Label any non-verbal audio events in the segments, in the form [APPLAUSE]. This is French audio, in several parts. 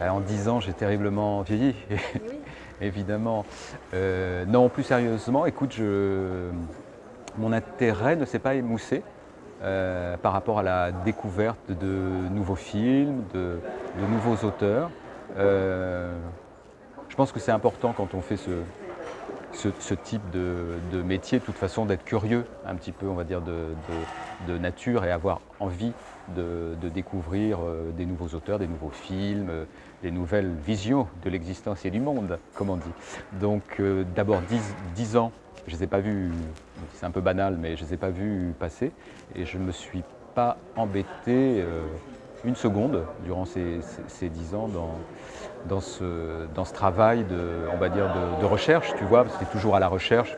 Bah, en 10 ans, j'ai terriblement vieilli, [LAUGHS] Oui. évidemment. Euh, non, plus sérieusement, écoute, je- mon intérêt ne s'est pas émoussé euh, par rapport à la découverte de nouveaux films, de, de nouveaux auteurs. Euh, je pense que c'est important quand on fait ce, ce, type de, métier, de toute façon, d'être curieux un petit peu, on va dire, de, nature et avoir envie de, découvrir euh, des nouveaux auteurs, des nouveaux films, euh, des nouvelles visions de l'existence et du monde, comme on dit. Donc euh, d'abord 10, 10 ans, je ne les ai pas vus, c'est un peu banal, mais je ne les ai pas vus passer et je ne me suis pas embêté une seconde durant ces, ces, 10 ans dans, dans, ce, dans ce travail de, on va dire de, recherche, tu vois, parce que tu es toujours à la recherche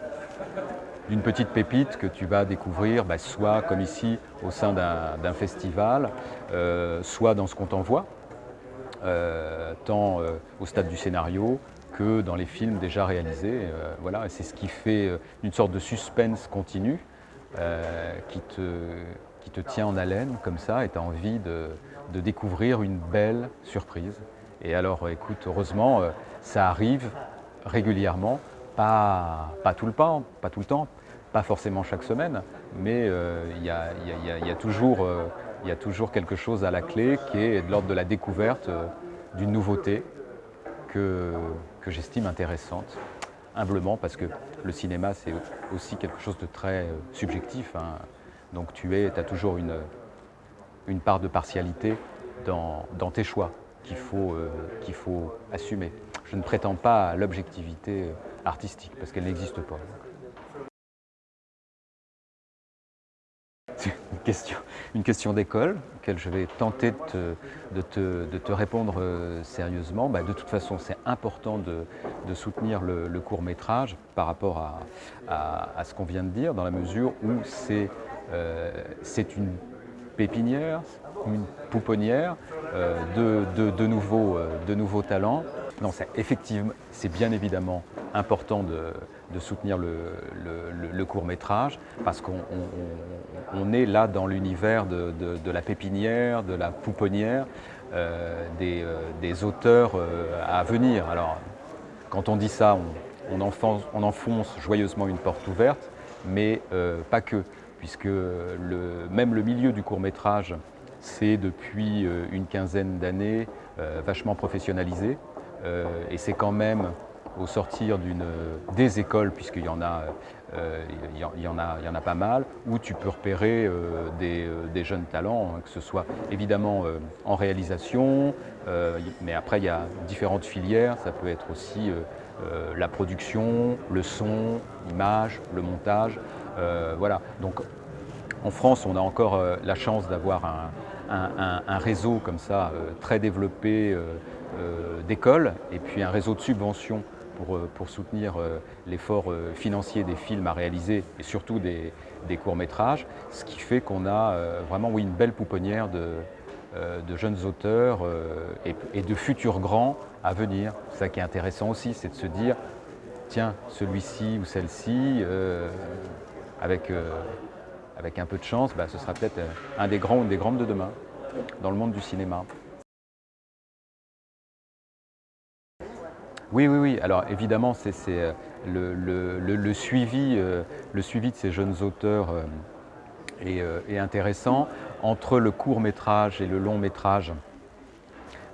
d'une petite pépite que tu vas découvrir, bah, soit comme ici au sein d'un festival, euh, soit dans ce qu'on t'envoie, euh, tant euh, au stade du scénario que dans les films déjà réalisés. Voilà, c'est ce qui fait une sorte de suspense continu qui, te, qui te tient en haleine comme ça et tu as envie de, de découvrir une belle surprise. Et alors écoute, heureusement, euh, ça arrive régulièrement, pas, tout le temps, pas tout le temps, pas forcément chaque semaine, mais euh, il y, a, toujours, euh, quelque chose à la clé qui est de l'ordre de la découverte euh, d'une nouveauté que, j'estime intéressante, humblement, parce que le cinéma, c'est aussi quelque chose de très euh, subjectif. hein. Donc tu es, as toujours une, une part de partialité dans, tes choix qu'il faut, euh, faut assumer. Je ne prétends pas à l'objectivité euh, artistique, parce qu'elle n'existe pas. C'est une question, une question d'école, auquel je vais tenter de te, de te- répondre euh, sérieusement. Bah, de toute façon, c'est important de, soutenir le, le court métrage par rapport à, à- ce qu'on vient de dire, dans la mesure où c'est une pépinière, une pouponnière euh, de, de- nouveaux, euh, de nouveaux talents. Effectivement, c'est bien évidemment important de, soutenir le, court métrage parce qu'on on- on- on est là dans l'univers de, la pépinière, de la pouponnière, euh, des, auteurs à venir. Alors, quand on dit ça, on, on enfonce, on enfonce joyeusement une porte ouverte, mais pas que, puisque même le milieu du court métrage, c'est depuis euh, une quinzaine d'années euh, vachement professionnalisé, Euh, et c'est quand même au sortir des écoles, puisqu'il y en a, y y en a, pas mal, où tu peux repérer des, des jeunes talents, hein, que ce soit évidemment en réalisation, mais après il y a différentes filières, ça peut être aussi la production, le son, l'image, le montage, voilà. Donc en France, on a encore euh, la chance d'avoir un, réseau comme ça euh, très développé euh, euh, d'écoles et puis un réseau de subventions pour, euh, soutenir euh, l'effort euh, financier des films à réaliser et surtout des, courts-métrages, ce qui fait qu'on a euh, vraiment une belle pouponnière de, euh, jeunes auteurs euh, et, de futurs grands à venir. Ça qui est intéressant aussi, c'est de se dire, tiens, celui-ci ou celle-ci, euh, avec, euh, avec un peu de chance, bah, ce sera peut-être euh, un des grands ou des grandes de demain dans le monde du cinéma. Oui, oui, oui. Alors évidemment, c'est euh, le, le- le- le suivi, le suivi de ces jeunes auteurs est, intéressant. Entre le court métrage et le long métrage,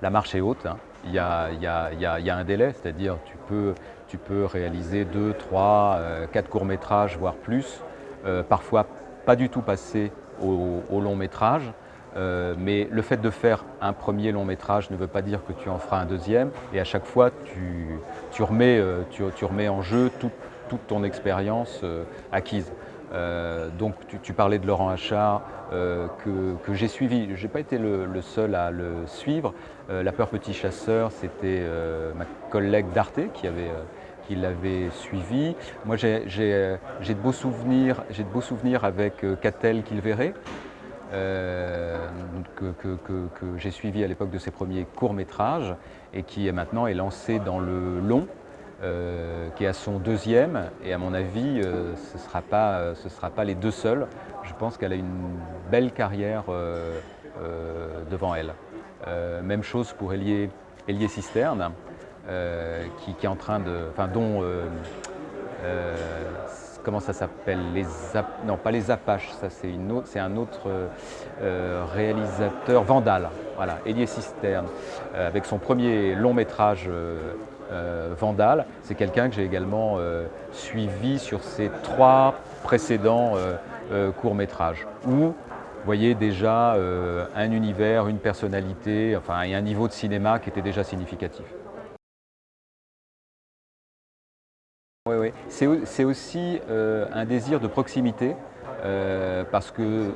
la marche est haute. hein. Il, y a, il y a- il y a- un délai, c'est-à-dire tu peux, tu peux réaliser deux, trois, euh, quatre courts métrages, voire plus. Euh, parfois pas du tout passer au, long métrage. Euh, mais le fait de faire un premier long métrage ne veut pas dire que tu en feras un deuxième. Et à chaque fois, tu, euh, remets en jeu toute, ton expérience acquise. Donc tu, parlais de Laurent Achard que, j'ai suivi. Je n'ai pas été le, le seul à le suivre. La peur petit chasseur, c'était ma collègue d'Arte qui avait, qui l'avait suivi. Moi euh, j'ai de beaux souvenirs, j'ai de beaux souvenirs avec euh, Catel euh, que, que- que- j'ai suivi à l'époque de ses premiers courts-métrages et qui maintenant est lancé dans le long, qui est à son deuxième. Et à mon avis, ce ne sera, pas, sera pas les deux seuls. Je pense qu'elle a une belle carrière devant elle. Même chose pour Elie Elie Cisterne, qui, est en train de, enfin, dont comment ça s'appelle les Non, pas les Apaches, ça c'est un autre euh, réalisateur, Vandal, voilà, Elie Cisterne, euh, avec son premier long métrage euh, Vandal. C'est quelqu'un que j'ai également suivi sur ses trois précédents courts métrages, où vous voyez déjà un univers, une personnalité, enfin et un niveau de cinéma qui était déjà significatif. C'est aussi euh, un désir de proximité euh, parce que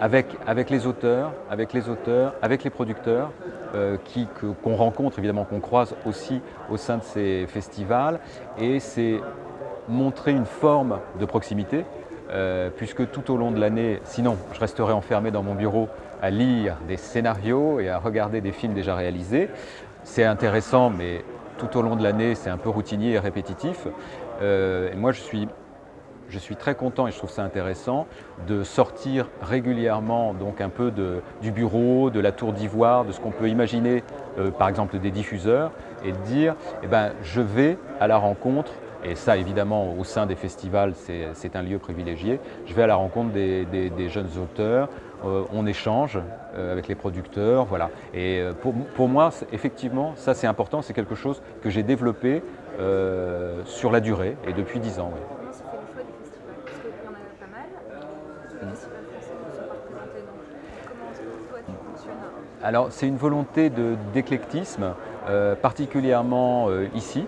avec, avec, les auteurs, avec les auteurs, avec les producteurs euh, qu'on rencontre, évidemment qu'on croise aussi au sein de ces festivals et c'est montrer une forme de proximité puisque tout au long de l'année, sinon je resterai enfermé dans mon bureau à lire des scénarios et à regarder des films déjà réalisés. C'est intéressant mais tout au long de l'année, c'est un peu routinier et répétitif. Euh, et moi, je suis, je suis très content et je trouve ça intéressant de sortir régulièrement donc un peu de, du bureau, de la tour d'ivoire, de ce qu'on peut imaginer, euh, par exemple des diffuseurs, et de dire, eh ben, je vais à la rencontre et ça, évidemment, au sein des festivals, c'est un lieu privilégié. Je vais à la rencontre des, jeunes auteurs, on échange euh, avec les producteurs, voilà. Et euh, pour, moi, effectivement, ça c'est important, c'est quelque chose que j'ai développé sur la durée et depuis dix ans. Alors, c'est une volonté d'éclectisme, particulièrement ici,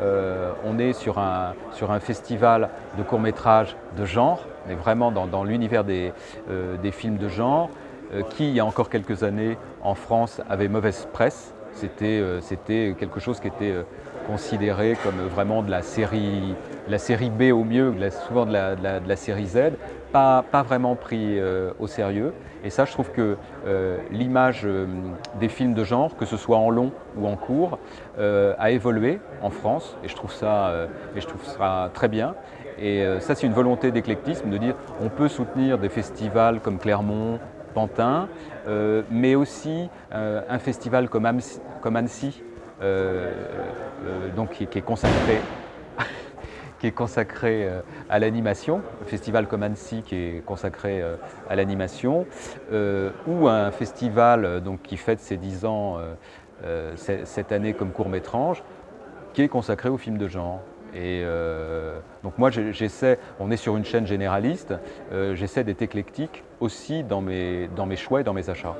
euh, on est sur un, festival de courts-métrages de genre, on est vraiment dans, l'univers des, euh, des, films de genre, euh, qui, il y a encore quelques années, en France, avait mauvaise presse. C'était quelque chose qui était considéré comme vraiment de la série, B au mieux, souvent de la, série Z, pas, vraiment pris au sérieux. Et ça, je trouve que euh, l'image euh, des films de genre, que ce soit en long ou en court, euh, a évolué en France et je trouve ça, et je trouve ça très bien. Et ça, c'est une volonté d'éclectisme, de dire on peut soutenir des festivals comme Clermont, Pantin, mais aussi un festival comme, Annecy, donc, qui, qui est consacré qui est consacré euh, à l'animation, un festival comme Annecy qui est consacré euh, à l'animation, euh, ou un festival donc, qui fête ses 10 ans cette année comme court-métrage, qui est consacré aux films de genre. Et donc moi j'essaie, on est sur une chaîne généraliste, j'essaie d'être éclectique aussi dans mes, dans mes choix et dans mes achats.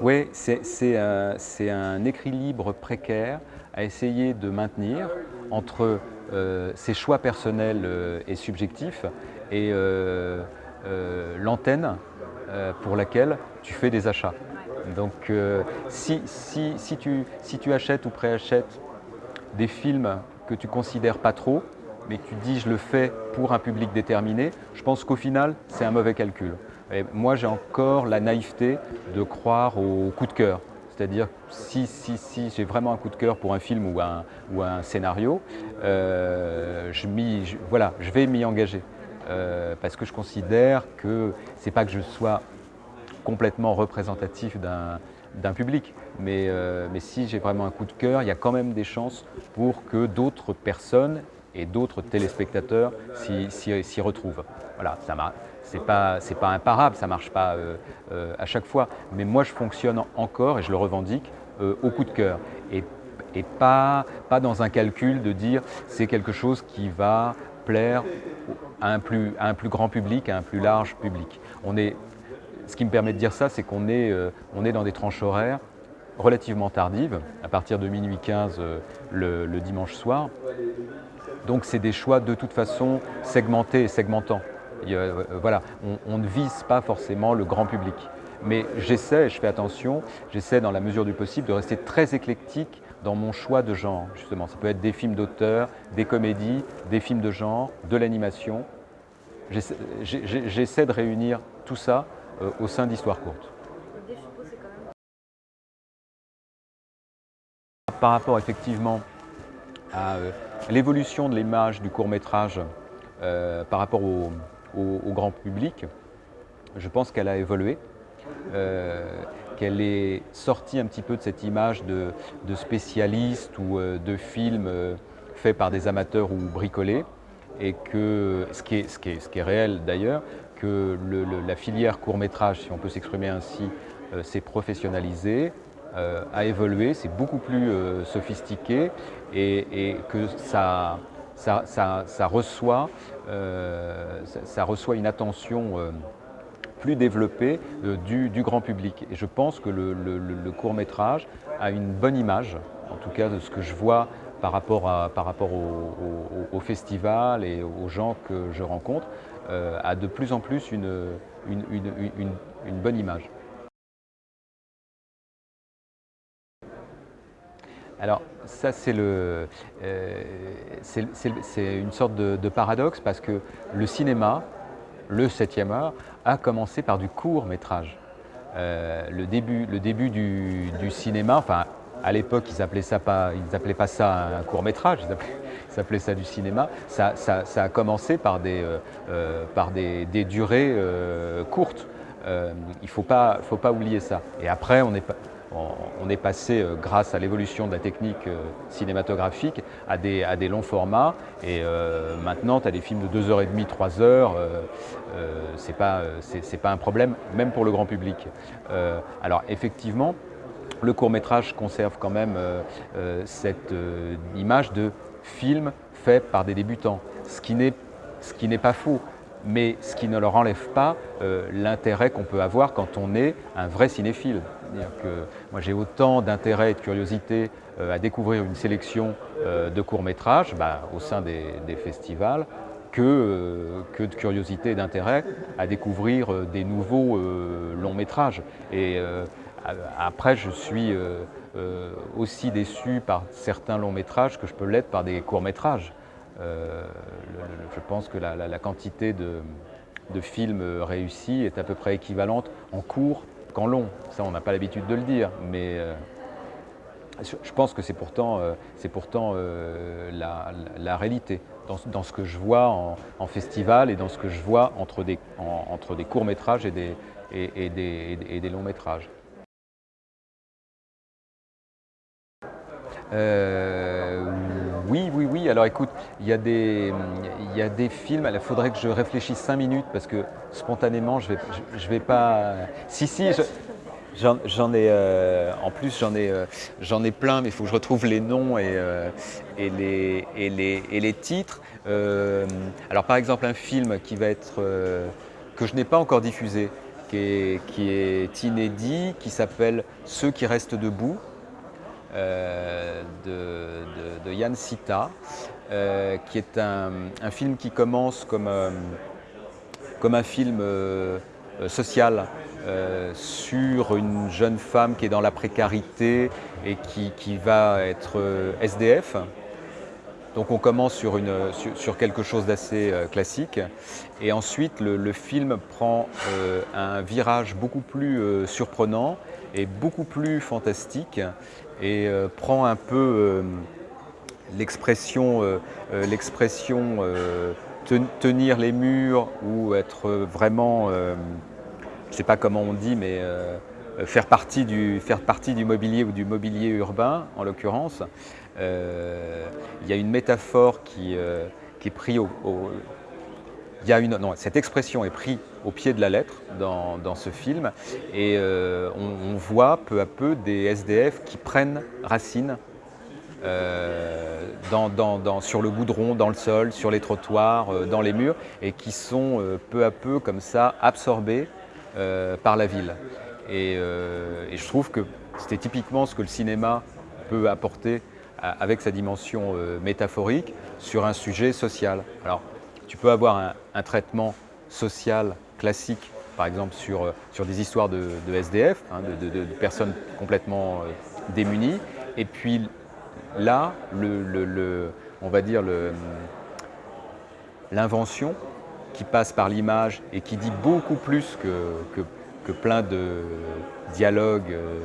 Oui, c'est un, équilibre précaire à essayer de maintenir entre euh, ses choix personnels euh, et subjectifs et euh, l'antenne pour laquelle tu fais des achats. Donc si, si, tu, si tu achètes ou préachètes des films que tu considères pas trop, mais que tu dis je le fais pour un public déterminé, je pense qu'au final c'est un mauvais calcul moi, j'ai encore la naïveté de croire au coup de cœur. C'est-à-dire, si, si, si j'ai vraiment un coup de cœur pour un film ou un, scénario, euh, je, voilà, je vais m'y engager. Euh, parce que je considère que ce n'est pas que je sois complètement représentatif d'un public, mais, euh, mais si j'ai vraiment un coup de cœur, il y a quand même des chances pour que d'autres personnes et d'autres téléspectateurs s'y retrouvent. Voilà, ça c'est pas, pas imparable, ça marche pas euh, euh, à chaque fois, mais moi je fonctionne encore, et je le revendique, euh, au coup de cœur. Et, pas, pas dans un calcul de dire c'est quelque chose qui va plaire à un, plus, un plus grand public, à un plus large public. On est, ce qui me permet de dire ça, c'est qu'on est, est dans des tranches horaires relativement tardives, à partir de minuit 15 le, le dimanche soir. Donc c'est des choix de toute façon segmentés et segmentants. Euh, on, ne vise pas forcément le grand public. Mais j'essaie, je fais attention, j'essaie dans la mesure du possible de rester très éclectique dans mon choix de genre, justement. Ça peut être des films d'auteur, des comédies, des films de genre, de l'animation. J'essaie de réunir tout ça euh, au sein d'Histoire courte. Par rapport effectivement à euh, l'évolution de l'image du court métrage par rapport au, au, grand public, je pense qu'elle a évolué. qu'elle est sortie un petit peu de cette image de, de spécialiste ou de film fait par des amateurs ou bricolés, et que, ce qui est, ce qui est, ce qui est réel d'ailleurs, que la filière court-métrage, si on peut s'exprimer ainsi, s'est professionnalisée, a évolué, c'est beaucoup plus sophistiqué et, et que ça, ça, ça, ça reçoit, euh, ça, reçoit une attention euh, plus développée euh, du, grand public. Et je pense que le, le, le, court métrage a une bonne image, en tout cas de ce que je vois par rapport, au, festival et aux gens que je rencontre, a de plus en plus une bonne image. Alors ça c'est euh, une sorte de, paradoxe parce que le cinéma, le 7e art, a commencé par du court métrage. Euh, le, début, le début du, cinéma, enfin à l'époque ils n'appelaient pas, pas ça un court métrage, ils appelaient, ça du cinéma, ça, a commencé par des, euh, durées courtes. Il ne faut pas, faut pas oublier ça. Et après on est on est passé, euh, grâce à l'évolution de la technique euh, cinématographique, à des, longs formats. Et euh, maintenant, tu as des films de 2h30, 3h. Euh, euh, c'est pas, pas un problème, même pour le grand public. Alors, effectivement, le court métrage conserve quand même cette image de film fait par des débutants, ce qui n'est pas faux mais ce qui ne leur enlève pas l'intérêt qu'on peut avoir quand on est un vrai cinéphile. Que moi j'ai autant d'intérêt et de curiosité euh, à découvrir une sélection euh, de courts-métrages bah, au sein des, festivals que, euh, que, de curiosité et d'intérêt à découvrir des nouveaux longs-métrages. Et après je suis aussi déçu par certains longs-métrages que je peux l'être par des courts-métrages. Je pense que la, la, quantité de, de, films réussis est à peu près équivalente en court long. Ça, on n'a pas l'habitude de le dire, mais euh, je pense que c'est pourtant, euh, pourtant euh, la, réalité dans, ce que je vois en, festival et dans ce que je vois entre des, en, entre des courts-métrages et des, et, des, et des longs-métrages. Oui, oui, oui. Alors écoute, il y, a des, y a des films, il faudrait que je réfléchisse cinq minutes parce que spontanément, je vais, pas... Si, si, j'en ai... Euh, en plus, j'en ai, euh, j'en ai plein, mais il faut que je retrouve les noms et, euh, les, et, les, et les titres. Alors par exemple, un film qui va être... Que je n'ai pas encore diffusé, qui est, qui est inédit, qui s'appelle Ceux qui restent debout, de, Yann Sita, euh, qui est un, film qui commence comme, euh, comme un film euh, social sur une jeune femme qui est dans la précarité et qui, qui va être SDF. Donc on commence sur, une, sur, quelque chose d'assez classique et ensuite le, le film prend un virage beaucoup plus surprenant et beaucoup plus fantastique et prend un peu l'expression euh, l'expression ten, tenir les murs ou être vraiment, je ne sais pas comment on dit, mais faire partie, du, faire partie du mobilier ou du mobilier urbain en l'occurrence. Euh, il y a une métaphore qui, euh, qui est prise au, il y a une, non, cette expression est prise au pied de la lettre dans, dans ce film et euh, on, voit peu à peu des SDF qui prennent racine euh, sur le goudron, dans le sol, sur les trottoirs, euh, dans les murs et qui sont euh, peu à peu comme ça absorbés par la ville. Et, je trouve que c'était typiquement ce que le cinéma peut apporter avec sa dimension métaphorique sur un sujet social. Alors, tu peux avoir un, traitement social classique, par exemple sur, sur des histoires de, SDF, hein, de, personnes complètement démunies, et puis là, on va dire l'invention qui passe par l'image et qui dit beaucoup plus que, plein de dialogues euh,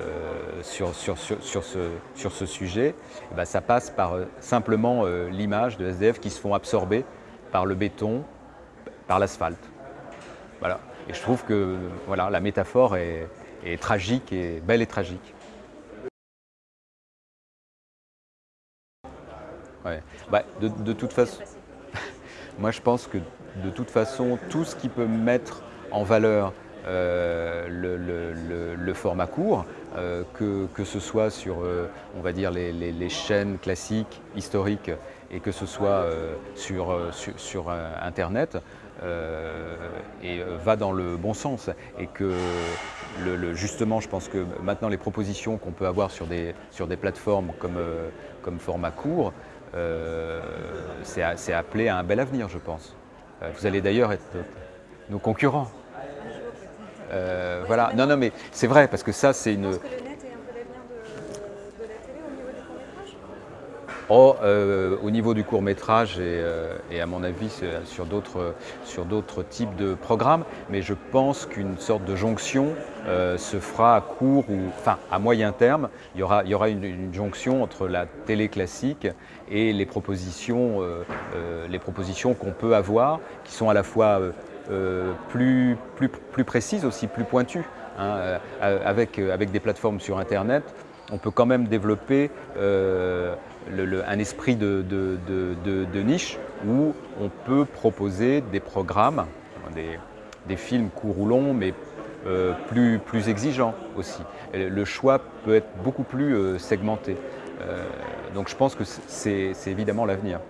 euh, sur, ce, sujet, eh ben ça passe par euh, simplement l'image de SDF qui se font absorber par le béton, par l'asphalte. Voilà. Et je trouve que la métaphore est tragique, et belle et tragique. Bah, de, toute façon, [LAUGHS] moi je pense que de toute façon, tout ce qui peut mettre en valeur euh, le, format court, euh, que, ce soit sur, euh, les, chaînes classiques, historiques, et que ce soit sur, Internet, et va dans le bon sens. Et que justement, je pense que maintenant les propositions qu'on peut avoir sur des, sur des plateformes comme, comme format court, c'est appelé à un bel avenir, je pense. Vous allez d'ailleurs être nos concurrents. Euh, voilà, non, non, mais c'est vrai, parce que ça, c'est une. Est-ce que le net est un peu l'avenir de, de, la télé au niveau du court-métrage Oh, euh, au niveau du court-métrage et, euh, et, à mon avis sur d'autres sur d'autres types de programmes, mais je pense qu'une sorte de jonction euh, se fera à court ou enfin à moyen terme. Il y aura, il y aura une, jonction entre la télé classique et les propositions, euh, euh, qu'on peut avoir, qui sont à la fois euh, plus, plus, plus précises aussi, plus pointues. Hein, euh, avec, euh, avec des plateformes sur Internet, on peut quand même développer euh, un esprit de, niche où on peut proposer des programmes, des, films courts ou longs, mais euh, plus, plus exigeants aussi. Le choix peut être beaucoup plus euh, segmenté. donc je pense que c'est évidemment l'avenir.